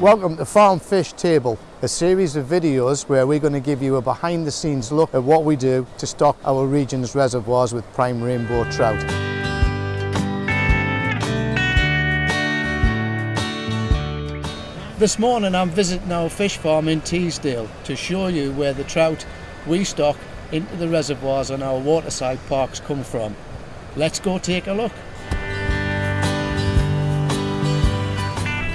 Welcome to Farm Fish Table, a series of videos where we're going to give you a behind the scenes look at what we do to stock our region's reservoirs with prime rainbow trout. This morning I'm visiting our fish farm in Teesdale to show you where the trout we stock into the reservoirs on our waterside parks come from. Let's go take a look.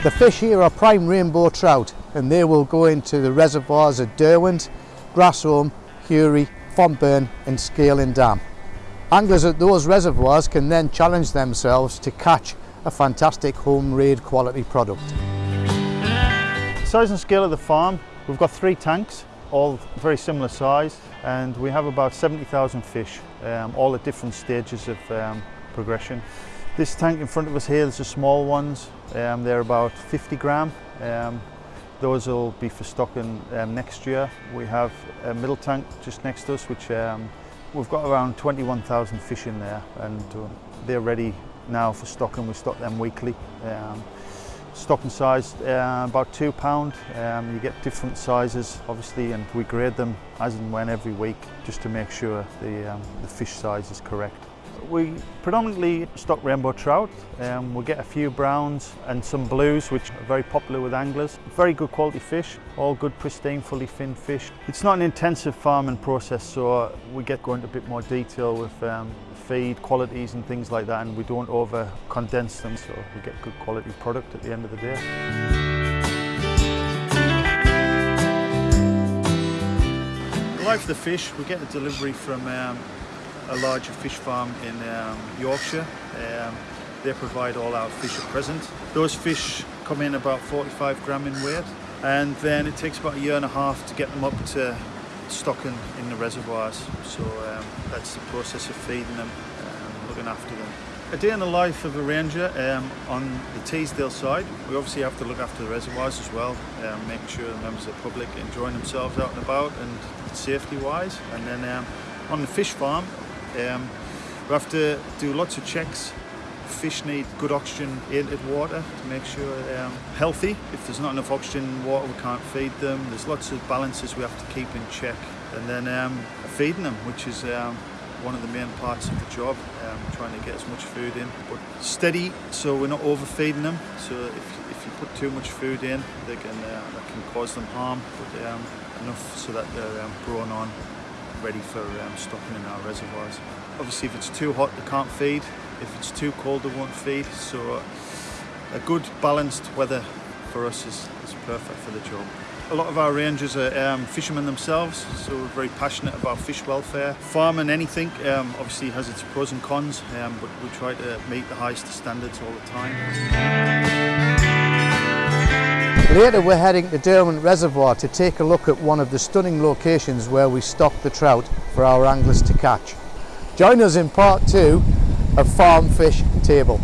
The fish here are prime rainbow trout and they will go into the reservoirs at Derwent, Grassholme, Hury, Fontburn and Scaling Dam. Anglers at those reservoirs can then challenge themselves to catch a fantastic home raid quality product. Size and scale of the farm, we've got three tanks, all very similar size and we have about 70,000 fish, um, all at different stages of um, progression. This tank in front of us here, there's the small ones, um, they're about 50 gram. Um, those will be for stocking um, next year. We have a middle tank just next to us, which um, we've got around 21,000 fish in there, and uh, they're ready now for stocking. We stock them weekly. Um, stocking size uh, about two pound. Um, you get different sizes, obviously, and we grade them as and when every week, just to make sure the, the fish size is correct. We predominantly stock rainbow trout. Um, we get a few browns and some blues, which are very popular with anglers. Very good quality fish, all good pristine, fully finned fish. It's not an intensive farming process, so we get going into a bit more detail with um, feed qualities and things like that, and we don't over condense them, so we get good quality product at the end of the day. The life the fish, we get a delivery from um, a larger fish farm in um, Yorkshire. Um, they provide all our fish at present. Those fish come in about 45 gram in weight and then it takes about a year and a half to get them up to stocking in the reservoirs. So um, that's the process of feeding them, um, looking after them. A day in the life of a ranger um, on the Teesdale side, we obviously have to look after the reservoirs as well, um, making sure the members of the public enjoying themselves out and about and safety wise. And then um, on the fish farm, um, we have to do lots of checks. Fish need good oxygen aided water to make sure they're um, healthy. If there's not enough oxygen in water, we can't feed them. There's lots of balances we have to keep in check. And then um, feeding them, which is um, one of the main parts of the job, um, trying to get as much food in. But steady, so we're not overfeeding them. So if, if you put too much food in, they can, uh, that can cause them harm. But um, enough so that they're um, grown on ready for um, stocking in our reservoirs. Obviously if it's too hot they can't feed, if it's too cold they won't feed, so a good balanced weather for us is, is perfect for the job. A lot of our rangers are um, fishermen themselves, so we're very passionate about fish welfare. Farming anything um, obviously has its pros and cons, um, but we try to meet the highest standards all the time. Later we're heading to Derwent Reservoir to take a look at one of the stunning locations where we stock the trout for our anglers to catch. Join us in part two of Farm Fish Table.